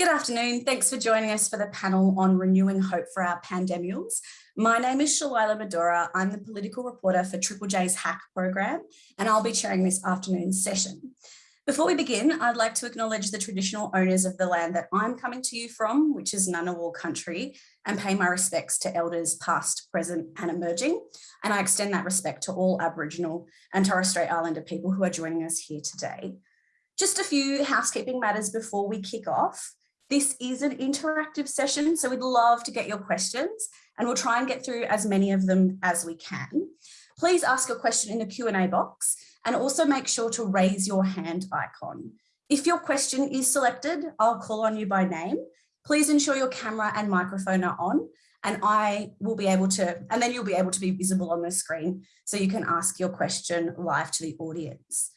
Good afternoon. Thanks for joining us for the panel on renewing hope for our pandemials. My name is Shalailah Medhora. I'm the political reporter for Triple J's Hack program, and I'll be chairing this afternoon's session. Before we begin, I'd like to acknowledge the traditional owners of the land that I'm coming to you from, which is Ngunnawal country, and pay my respects to elders past, present and emerging. And I extend that respect to all Aboriginal and Torres Strait Islander people who are joining us here today. Just a few housekeeping matters before we kick off. This is an interactive session, so we'd love to get your questions and we'll try and get through as many of them as we can. Please ask a question in the Q&A box and also make sure to raise your hand icon. If your question is selected, I'll call on you by name. Please ensure your camera and microphone are on and I will be able to, and then you'll be able to be visible on the screen so you can ask your question live to the audience.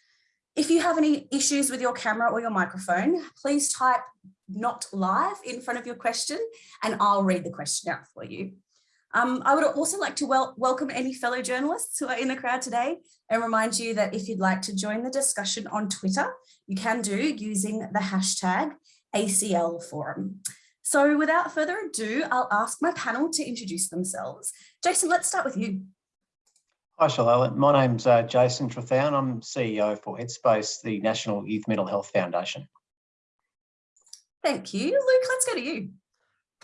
If you have any issues with your camera or your microphone, please type not live in front of your question and I'll read the question out for you. Um, I would also like to wel welcome any fellow journalists who are in the crowd today and remind you that if you'd like to join the discussion on Twitter, you can do using the hashtag ACL Forum. So without further ado, I'll ask my panel to introduce themselves. Jason, let's start with you. Hi, Shalailah. My name's uh, Jason Trethowan. I'm CEO for Headspace, the National Youth Mental Health Foundation. Thank you. Luke, let's go to you.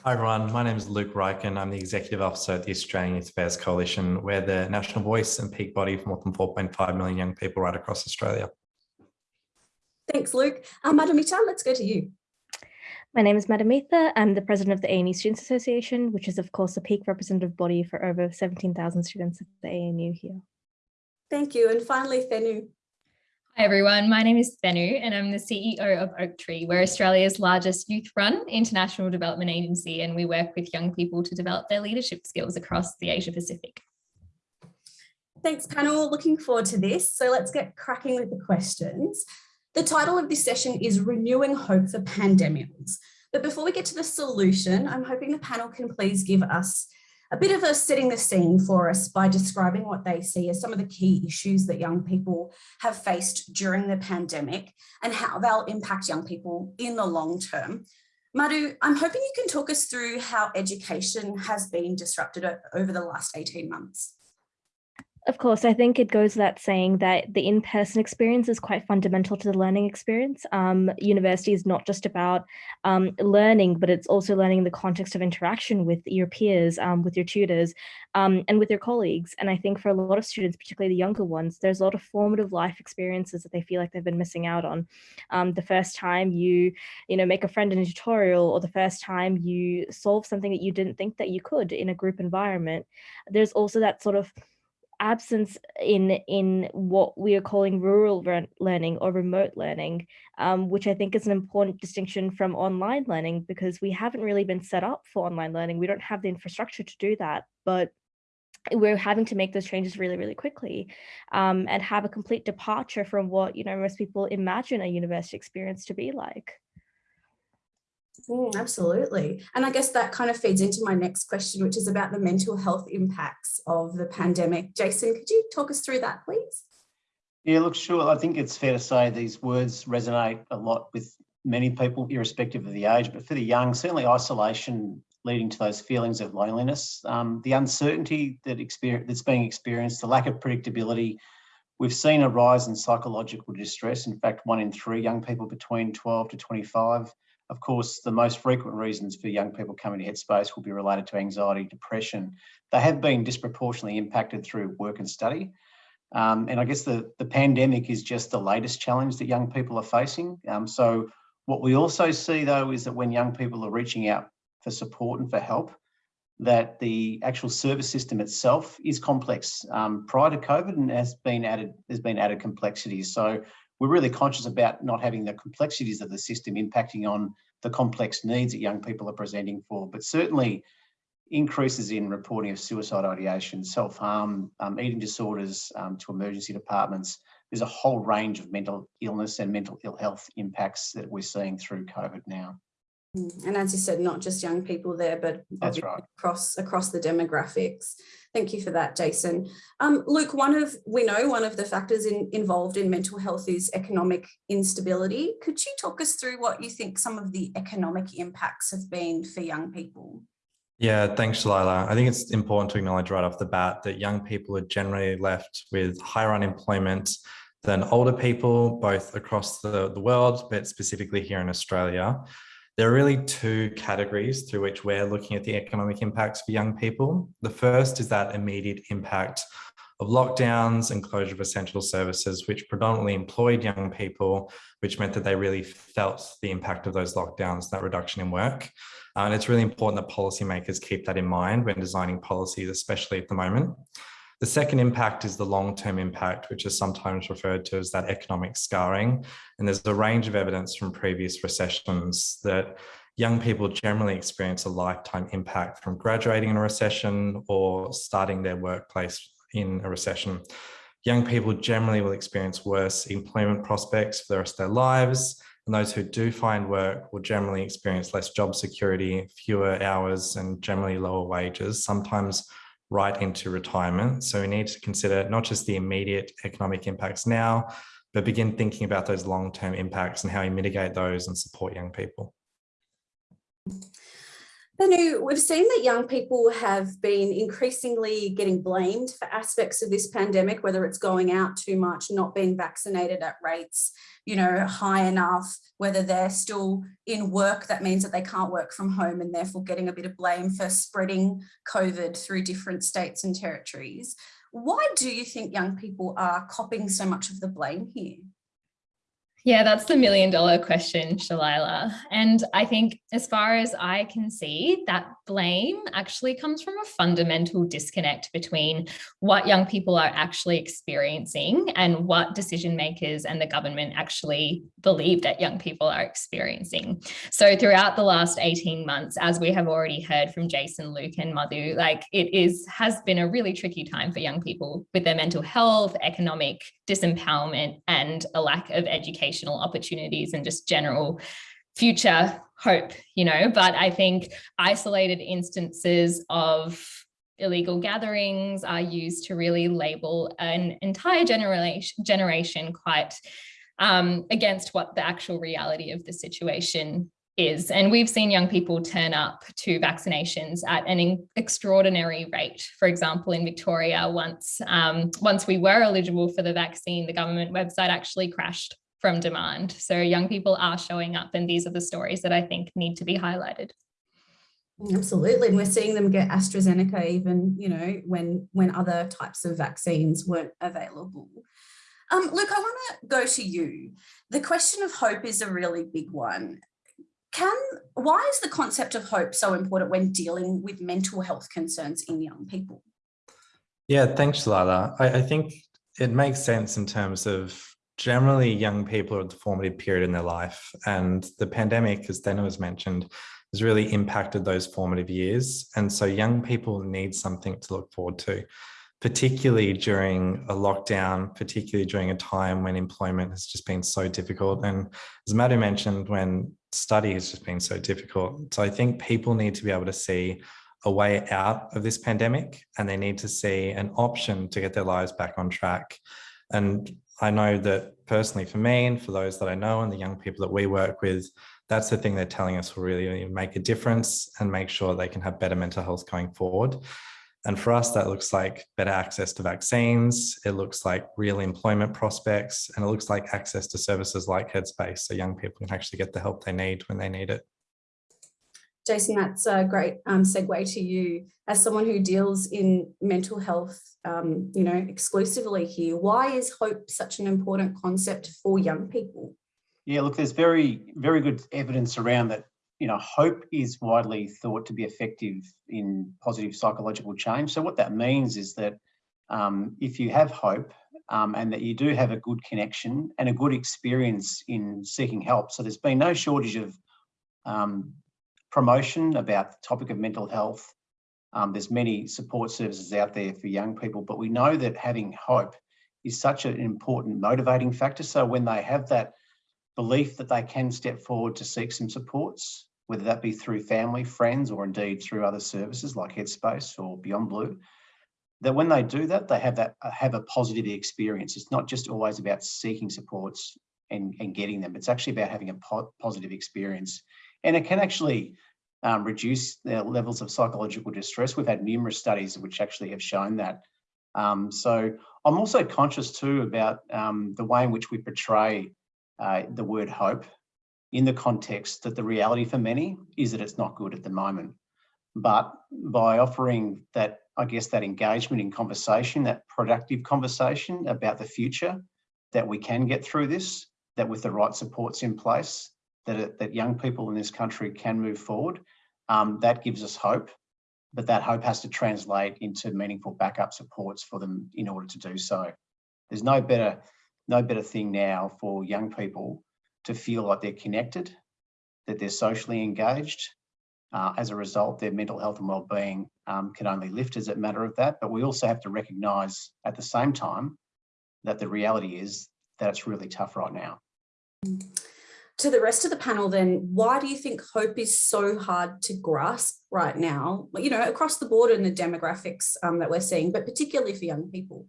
Hi everyone, my name is Luke Ryken. I'm the Executive Officer at the Australian Youth Affairs Coalition. We're the national voice and peak body for more than 4.5 million young people right across Australia. Thanks, Luke. Uh, Madhumita, let's go to you. My name is Madhumita. I'm the president of the ANU Students Association, which is of course a peak representative body for over 17,000 students at the ANU here. Thank you. And finally, Thenu. Hi everyone, my name is Thenu and I'm the CEO of Oaktree. We're Australia's largest youth-run international development agency and we work with young people to develop their leadership skills across the Asia Pacific. Thanks panel, looking forward to this. So let's get cracking with the questions. The title of this session is Renewing Hope for Pandemials. But before we get to the solution, I'm hoping the panel can please give us a bit of a setting the scene for us by describing what they see as some of the key issues that young people have faced during the pandemic and how they'll impact young people in the long term. Madhu, I'm hoping you can talk us through how education has been disrupted over the last 18 months. Of course, I think it goes without saying that the in-person experience is quite fundamental to the learning experience. Um, university is not just about um, learning, but it's also learning in the context of interaction with your peers, um, with your tutors, um, and with your colleagues. And I think for a lot of students, particularly the younger ones, there's a lot of formative life experiences that they feel like they've been missing out on. Um, the first time you, you know, make a friend in a tutorial, or the first time you solve something that you didn't think that you could in a group environment. There's also that sort of absence in in what we are calling rural learning or remote learning, um, which I think is an important distinction from online learning because we haven't really been set up for online learning. We don't have the infrastructure to do that, but we're having to make those changes really, really quickly um, and have a complete departure from what, you know, most people imagine a university experience to be like. Mm, absolutely. And I guess that kind of feeds into my next question, which is about the mental health impacts of the pandemic. Jason, could you talk us through that, please? Yeah, look, sure. I think it's fair to say these words resonate a lot with many people, irrespective of the age, but for the young, certainly isolation leading to those feelings of loneliness, um, the uncertainty that experience, that's being experienced, the lack of predictability. We've seen a rise in psychological distress. In fact, one in three young people between 12 to 25 of course, the most frequent reasons for young people coming to Headspace will be related to anxiety, depression. They have been disproportionately impacted through work and study. Um, and I guess the, the pandemic is just the latest challenge that young people are facing. Um, so what we also see though is that when young people are reaching out for support and for help, that the actual service system itself is complex. Um, prior to COVID and has been added, there's been added complexities. So we're really conscious about not having the complexities of the system impacting on the complex needs that young people are presenting for, but certainly increases in reporting of suicide ideation, self-harm, um, eating disorders um, to emergency departments. There's a whole range of mental illness and mental ill health impacts that we're seeing through COVID now. Mm, And as you said, not just young people there, but right. across across the demographics. Thank you for that, Jason. Um, Luke, one of we know one of the factors in, involved in mental health is economic instability. Could you talk us through what you think some of the economic impacts have been for young people? Yeah, thanks, Shalailah. I think it's important to acknowledge right off the bat that young people are generally left with higher unemployment than older people, both across the, the world, but specifically here in Australia. There are really two categories through which we're looking at the economic impacts for young people. The first is that immediate impact of lockdowns and closure of essential services, which predominantly employed young people, which meant that they really felt the impact of those lockdowns, that reduction in work. Uh, and it's really important that policymakers keep that in mind when designing policies, especially at the moment. The second impact is the long-term impact, which is sometimes referred to as that economic scarring. And there's a range of evidence from previous recessions that young people generally experience a lifetime impact from graduating in a recession or starting their workplace in a recession. Young people generally will experience worse employment prospects for the rest of their lives. And those who do find work will generally experience less job security, fewer hours, and generally lower wages, sometimes right into retirement. So we need to consider not just the immediate economic impacts now, but begin thinking about those long-term impacts and how we mitigate those and support young people. Thenu, we've seen that young people have been increasingly getting blamed for aspects of this pandemic, whether it's going out too much, not being vaccinated at rates, you know, high enough, whether they're still in work, that means that they can't work from home and therefore getting a bit of blame for spreading COVID through different states and territories. Why do you think young people are copping so much of the blame here? Yeah, that's the million dollar question, Shalailah. And I think as far as I can see, that blame actually comes from a fundamental disconnect between what young people are actually experiencing and what decision makers and the government actually believe that young people are experiencing. So throughout the last 18 months, as we have already heard from Jason, Luke and Madhu, like it is has been a really tricky time for young people with their mental health, economic disempowerment and a lack of educational opportunities and just general future hope, you know, but I think isolated instances of illegal gatherings are used to really label an entire generation generation quite um, against what the actual reality of the situation is. And we've seen young people turn up to vaccinations at an extraordinary rate. For example, in Victoria, once, um, once we were eligible for the vaccine, the government website actually crashed from demand. So young people are showing up and these are the stories that I think need to be highlighted. Absolutely. And we're seeing them get AstraZeneca even, you know, when when other types of vaccines weren't available. Um, Luke, I want to go to you. The question of hope is a really big one. Can why is the concept of hope so important when dealing with mental health concerns in young people? Yeah, thanks, Lala. I, I think it makes sense in terms of generally young people are at the formative period in their life and the pandemic, as Dana was mentioned, has really impacted those formative years. And so young people need something to look forward to, particularly during a lockdown, particularly during a time when employment has just been so difficult. And as Madhu mentioned, when study has just been so difficult. So I think people need to be able to see a way out of this pandemic and they need to see an option to get their lives back on track. And I know that personally for me and for those that I know and the young people that we work with, that's the thing they're telling us will really make a difference and make sure they can have better mental health going forward. And for us, that looks like better access to vaccines. It looks like real employment prospects, and it looks like access to services like Headspace so young people can actually get the help they need when they need it. Jason, that's a great um, segue to you. As someone who deals in mental health, um, you know, exclusively here, why is hope such an important concept for young people? Yeah, look, there's very, very good evidence around that, you know, hope is widely thought to be effective in positive psychological change. So what that means is that um, if you have hope um, and that you do have a good connection and a good experience in seeking help. So there's been no shortage of um, promotion about the topic of mental health. Um, there's many support services out there for young people, but we know that having hope is such an important motivating factor. So when they have that belief that they can step forward to seek some supports, whether that be through family, friends, or indeed through other services like Headspace or Beyond Blue, that when they do that, they have that uh, have a positive experience. It's not just always about seeking supports and, and getting them. It's actually about having a po positive experience. And it can actually um, reduce the levels of psychological distress. We've had numerous studies which actually have shown that. Um, so I'm also conscious too about um, the way in which we portray uh, the word hope in the context that the reality for many is that it's not good at the moment. But by offering that, I guess, that engagement in conversation, that productive conversation about the future, that we can get through this, that with the right supports in place, that, that young people in this country can move forward, um, that gives us hope. But that hope has to translate into meaningful backup supports for them in order to do so. There's no better, no better thing now for young people to feel like they're connected, that they're socially engaged. Uh, as a result, their mental health and well-being um, can only lift as a matter of that. But we also have to recognise at the same time that the reality is that it's really tough right now. To the rest of the panel then, why do you think hope is so hard to grasp right now, you know, across the board in the demographics um, that we're seeing, but particularly for young people?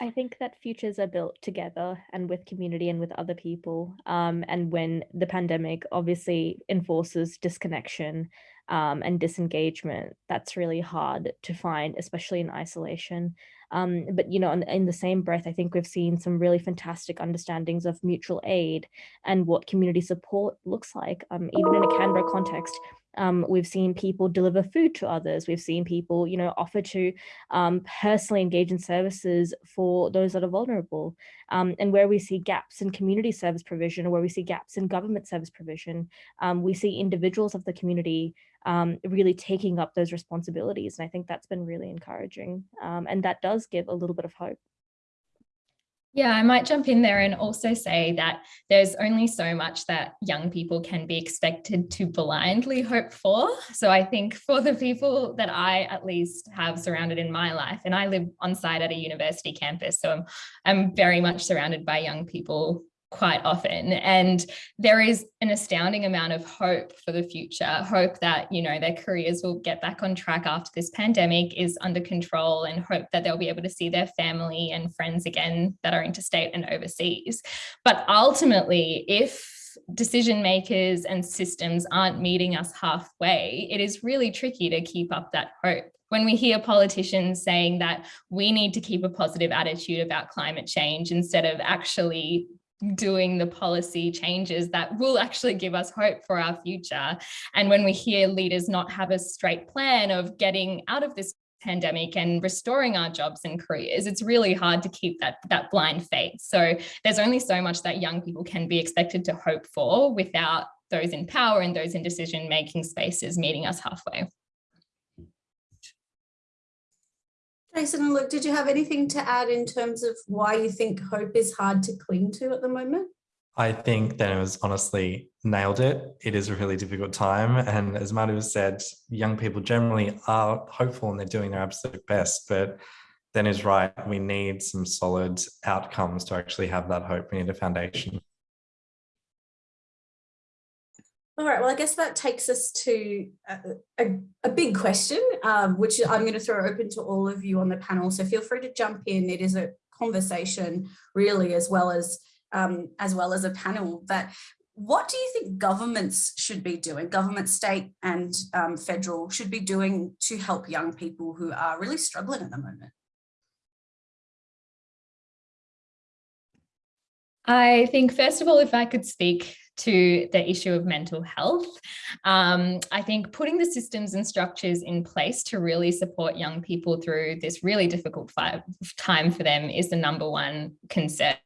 I think that futures are built together and with community and with other people. Um, and when the pandemic obviously enforces disconnection um, and disengagement, that's really hard to find, especially in isolation. Um, but, you know, in, in, the same breath, I think we've seen some really fantastic understandings of mutual aid and what community support looks like, um, even in a Canberra context. Um, we've seen people deliver food to others. We've seen people, you know, offer to um, personally engage in services for those that are vulnerable. Um, and where we see gaps in community service provision or where we see gaps in government service provision, we see individuals of the community um, really taking up those responsibilities. And I think that's been really encouraging. Um, and that does give a little bit of hope. Yeah, I might jump in there and also say that there's only so much that young people can be expected to blindly hope for. So I think for the people that I at least have surrounded in my life, and I live on site at a university campus, so I'm, I'm very much surrounded by young people quite often. And there is an astounding amount of hope for the future, hope that, you know, their careers will get back on track after this pandemic is under control and hope that they'll be able to see their family and friends again that are interstate and overseas. But ultimately, if decision makers and systems aren't meeting us halfway, it is really tricky to keep up that hope when we hear politicians saying that we need to keep a positive attitude about climate change instead of actually doing the policy changes that will actually give us hope for our future. And when we hear leaders not have a straight plan of getting out of this pandemic and restoring our jobs and careers, it's really hard to keep that, that blind faith. So there's only so much that young people can be expected to hope for without those in power and those in decision-making spaces meeting us halfway. Jason Luke, did you have anything to add in terms of why you think hope is hard to cling to at the moment? I think that was honestly nailed it. It is a really difficult time. And as Madhu said, young people generally are hopeful and they're doing their absolute best. But then is right, we need some solid outcomes to actually have that hope. We need a foundation. All right, well, I guess that takes us to a, a, a big question, um, which I'm going to throw open to all of you on the panel. So feel free to jump in. It is a conversation really as well as um, as well as a panel But what do you think governments should be doing, government, state and um, federal should be doing to help young people who are really struggling at the moment? I think, first of all, if I could speak to the issue of mental health. Um, I think putting the systems and structures in place to really support young people through this really difficult time for them is the number one concern.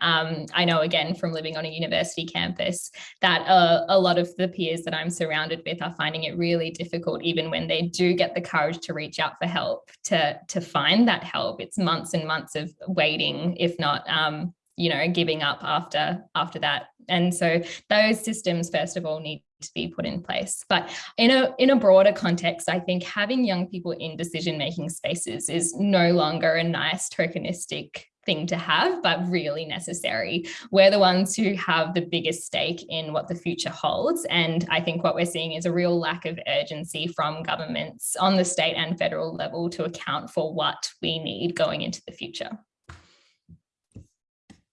Um, I know again from living on a university campus that uh, a lot of the peers that I'm surrounded with are finding it really difficult even when they do get the courage to reach out for help to to find that help it's months and months of waiting if not um, you know, giving up after after that. And so those systems, first of all, need to be put in place. But in a in a broader context, I think having young people in decision-making spaces is no longer a nice tokenistic thing to have, but really necessary. We're the ones who have the biggest stake in what the future holds. And I think what we're seeing is a real lack of urgency from governments on the state and federal level to account for what we need going into the future.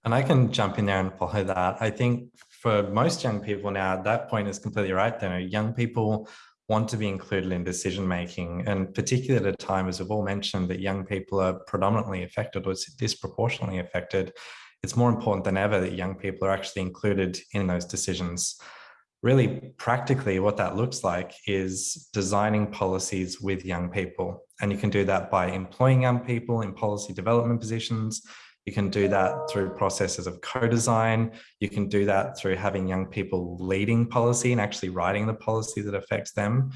And I can jump in there and follow that. I think for most young people now, that point is completely right. There, young people want to be included in decision making and particularly at a time as we've all mentioned that young people are predominantly affected or disproportionately affected it's more important than ever that young people are actually included in those decisions really practically what that looks like is designing policies with young people and you can do that by employing young people in policy development positions you can do that through processes of co-design. You can do that through having young people leading policy and actually writing the policy that affects them.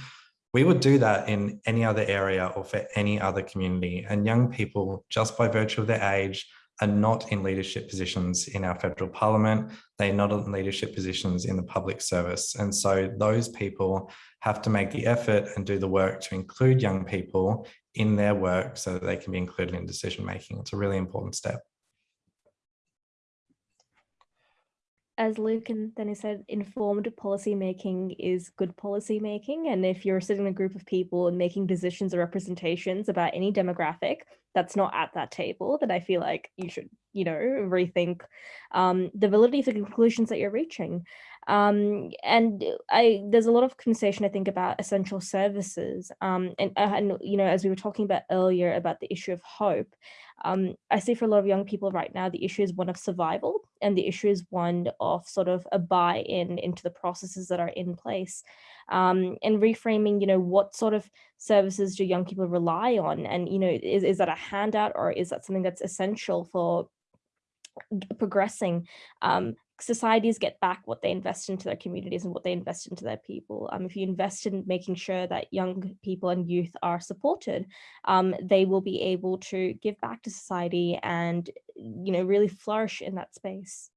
We would do that in any other area or for any other community. And young people, just by virtue of their age, are not in leadership positions in our federal parliament. They're not in leadership positions in the public service. And so those people have to make the effort and do the work to include young people in their work so that they can be included in decision making. It's a really important step. As Luke and Danny said, informed policy making is good policy making. And if you're sitting in a group of people and making decisions or representations about any demographic that's not at that table, then I feel like you should, you know, rethink um, the validity of the conclusions that you're reaching. Um, and I there's a lot of conversation, I think, about essential services. Um, and, uh, and, you know, as we were talking about earlier about the issue of hope, um, I see for a lot of young people right now, the issue is one of survival and the issue is one of sort of a buy-in into the processes that are in place um, and reframing, you know, what sort of services do young people rely on? And, you know, is, is that a handout or is that something that's essential for progressing um, societies get back what they invest into their communities and what they invest into their people. Um, if you invest in making sure that young people and youth are supported, um, they will be able to give back to society and, you know, really flourish in that space.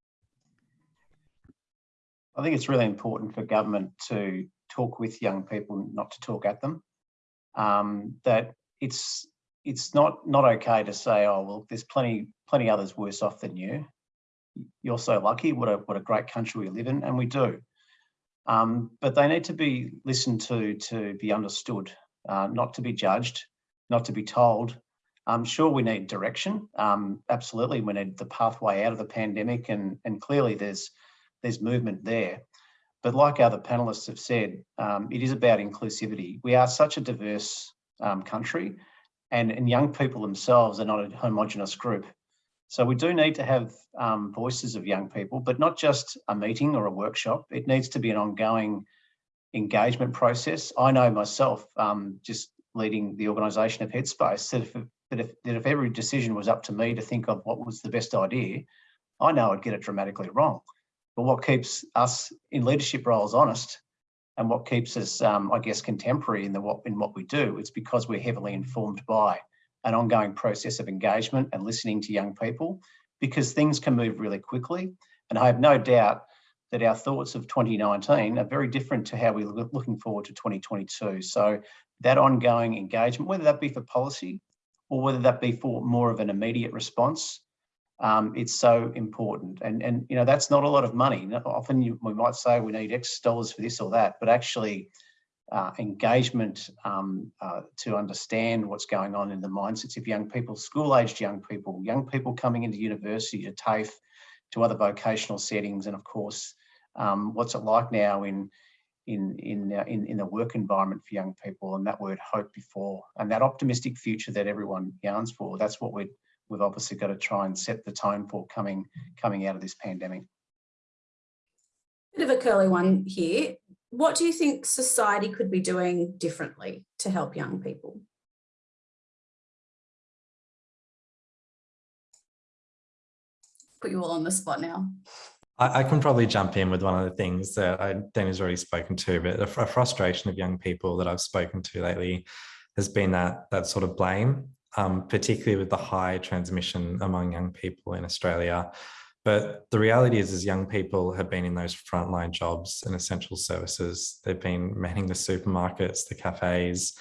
I think it's really important for government to talk with young people, not to talk at them. Um, that it's it's not not okay to say, oh well, there's plenty plenty others worse off than you you're so lucky, what a, what a great country we live in, and we do. Um, but they need to be listened to, to be understood, uh, not to be judged, not to be told. I'm sure we need direction. Um, absolutely, we need the pathway out of the pandemic, and, and clearly there's, there's movement there. But like other panelists have said, um, it is about inclusivity. We are such a diverse um, country, and, and young people themselves are not a homogenous group. So we do need to have um, voices of young people, but not just a meeting or a workshop. It needs to be an ongoing engagement process. I know myself, um, just leading the organisation of Headspace, that if, that, if, that if every decision was up to me to think of what was the best idea, I know I'd get it dramatically wrong. But what keeps us in leadership roles honest and what keeps us, um, I guess, contemporary in, the, in what we do, it's because we're heavily informed by an ongoing process of engagement and listening to young people because things can move really quickly. And I have no doubt that our thoughts of 2019 are very different to how we're looking forward to 2022. So that ongoing engagement, whether that be for policy or whether that be for more of an immediate response, um, it's so important. And, and, you know, that's not a lot of money. Often you, we might say we need X dollars for this or that, but actually uh, engagement um, uh, to understand what's going on in the mindsets of young people, school-aged young people, young people coming into university, to TAFE, to other vocational settings, and of course, um, what's it like now in in in, uh, in in the work environment for young people, and that word hope before, and that optimistic future that everyone yearns for. That's what we we've obviously got to try and set the tone for coming coming out of this pandemic. Bit of a curly one here what do you think society could be doing differently to help young people? Put you all on the spot now. I, I can probably jump in with one of the things that I, Danny's already spoken to, but a, a frustration of young people that I've spoken to lately has been that that sort of blame, um, particularly with the high transmission among young people in Australia. But the reality is, is young people have been in those frontline jobs and essential services. They've been manning the supermarkets, the cafes.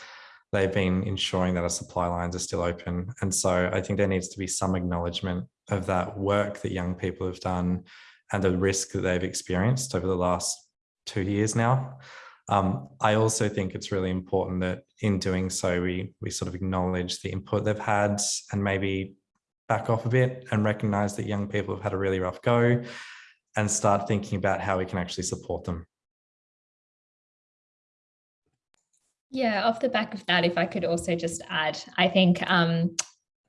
They've been ensuring that our supply lines are still open. And so I think there needs to be some acknowledgement of that work that young people have done and the risk that they've experienced over the last two years now. Um, I also think it's really important that in doing so, we, we sort of acknowledge the input they've had and maybe back off a bit and recognize that young people have had a really rough go and start thinking about how we can actually support them. Yeah, off the back of that, if I could also just add, I think um,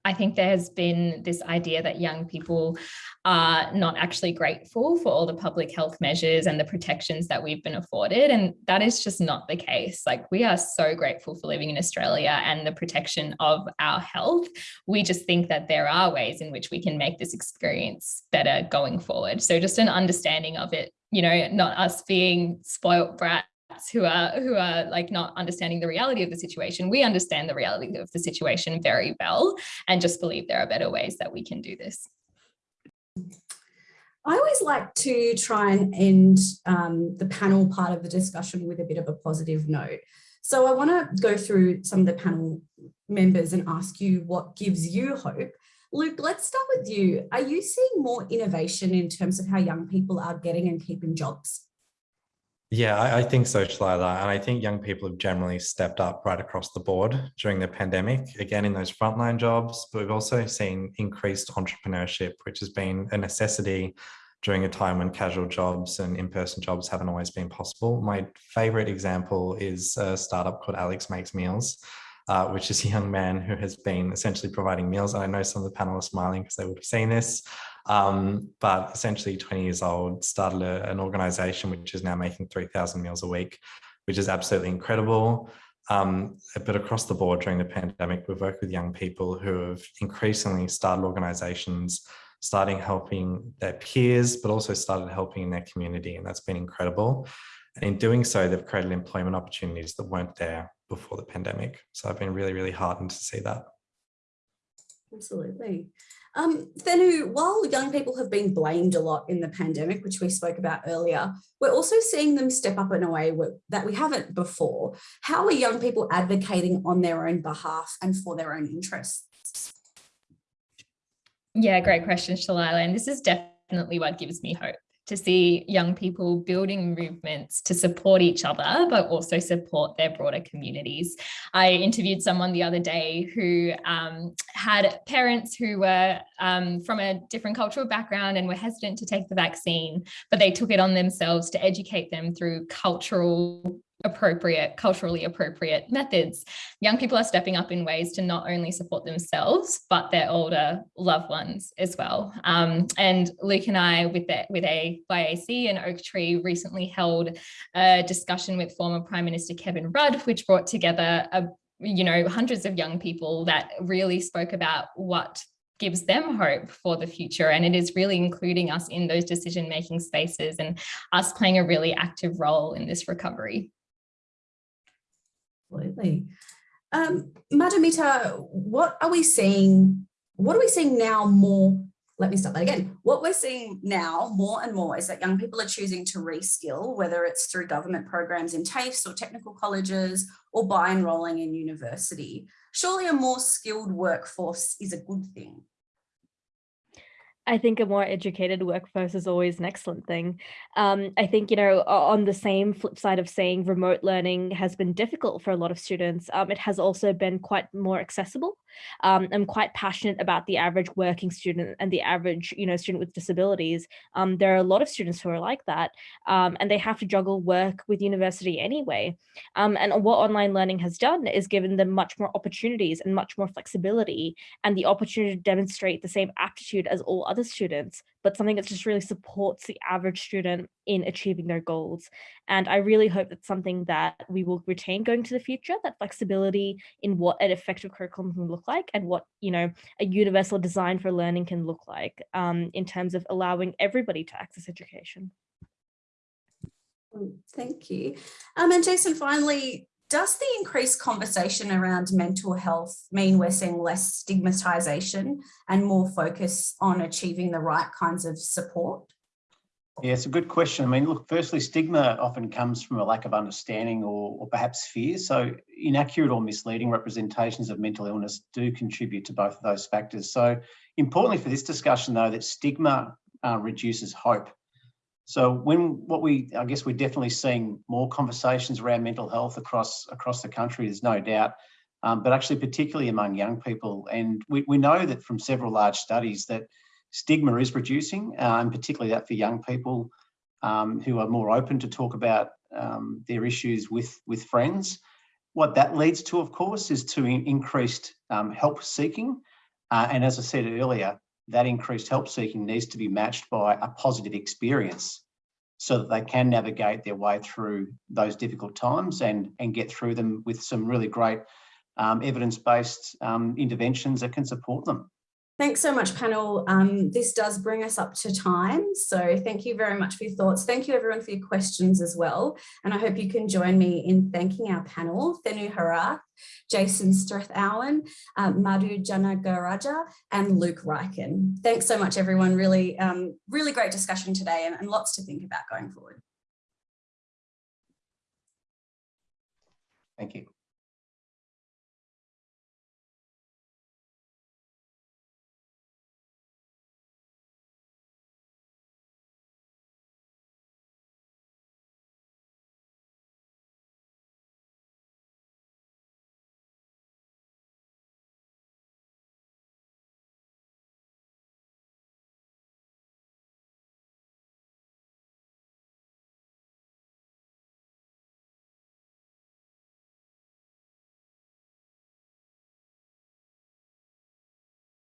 I think there has been this idea that young people are not actually grateful for all the public health measures and the protections that we've been afforded. And that is just not the case. Like we are so grateful for living in Australia and the protection of our health. We just think that there are ways in which we can make this experience better going forward. So just an understanding of it, you know, not us being spoilt brats who are who are like not understanding the reality of the situation we understand the reality of the situation very well and just believe there are better ways that we can do this I always like to try and end um, the panel part of the discussion with a bit of a positive note. So I want to go through some of the panel members and ask you what gives you hope. Luke, let's start with you. Are you seeing more innovation in terms of how young people are getting and keeping jobs? Yeah, I, I, think so, Shalailah. And I think young people have generally stepped up right across the board during the pandemic, again, in those frontline jobs. But we've also seen increased entrepreneurship, which has been a necessity during a time when casual jobs and in-person jobs haven't always been possible. My favorite example is a startup called Alex Makes Meals, uh, which is a young man who has been essentially providing meals. And I know some of the panel are smiling because they would have seen this. Um, but essentially 20 years old, started a, an organization which is now making 3,000 meals a week, which is absolutely incredible. Um, but across the board during the pandemic, we've worked with young people who have increasingly started organizations, starting helping their peers, but also started helping in their community. And that's been incredible. And in doing so, they've created employment opportunities that weren't there before the pandemic. So I've been really, really heartened to see that. Absolutely. Um, Thenu, while young people have been blamed a lot in the pandemic, which we spoke about earlier, we're also seeing them step up in a way that we haven't before. How are young people advocating on their own behalf and for their own interests? Yeah, great question, Shalailah. And this is definitely what gives me hope to see young people building movements to support each other, but also support their broader communities. I interviewed someone the other day who um, had parents who were um, from a different cultural background and were hesitant to take the vaccine, but they took it on themselves to educate them through cultural appropriate, culturally appropriate methods. Young people are stepping up in ways to not only support themselves, but their older loved ones as well. Um, and Luke and I with, the, with a YAC and Oaktree recently held a discussion with former Prime Minister Kevin Rudd, which brought together a you know, hundreds of young people that really spoke about what gives them hope for the future. And it is really including us in those decision-making spaces and us playing a really active role in this recovery. Absolutely. Um, Madhumita, what are we seeing? What are we seeing now more? Let me start that again. What we're seeing now more and more is that young people are choosing to reskill, whether it's through government programs in TAFEs or technical colleges or by enrolling in university. Surely a more skilled workforce is a good thing. I think a more educated workforce is always an excellent thing. Um, I think, you know, on the same flip side of saying remote learning has been difficult for a lot of students, um, it has also been quite more accessible. Um, I'm quite passionate about the average working student and the average, you know, student with disabilities. Um, there are a lot of students who are like that, um, and they have to juggle work with university anyway. Um, and what online learning has done is given them much more opportunities and much more flexibility and the opportunity to demonstrate the same aptitude as all other students, but something that just really supports the average student in achieving their goals. And I really hope that's something that we will retain going to the future, that flexibility in what an effective curriculum can look like and what, you know, a universal design for learning can look like um, in terms of allowing everybody to access education. Thank you. Um, and Jason, finally, does the increased conversation around mental health mean we're seeing less stigmatization and more focus on achieving the right kinds of support? Yeah, it's a good question. I mean, look, firstly, stigma often comes from a lack of understanding or, or perhaps fear. So inaccurate or misleading representations of mental illness do contribute to both of those factors. So Importantly for this discussion though, that stigma uh, reduces hope. So when what we, I guess we're definitely seeing more conversations around mental health across across the country, there's no doubt, um, but actually particularly among young people. And we, we know that from several large studies that stigma is reducing, uh, and particularly that for young people um, who are more open to talk about um, their issues with, with friends. What that leads to, of course, is to in increased um, help seeking. Uh, and as I said earlier, that increased help seeking needs to be matched by a positive experience so that they can navigate their way through those difficult times and, and get through them with some really great um, evidence-based um, interventions that can support them. Thanks so much, panel. Um, this does bring us up to time. So thank you very much for your thoughts. Thank you everyone for your questions as well. And I hope you can join me in thanking our panel, Thenu Herath, Jason Trethowan, um, Madhu Janagaraja and Luke Ryken. Thanks so much, everyone. Really, um, really great discussion today and, and lots to think about going forward. Thank you.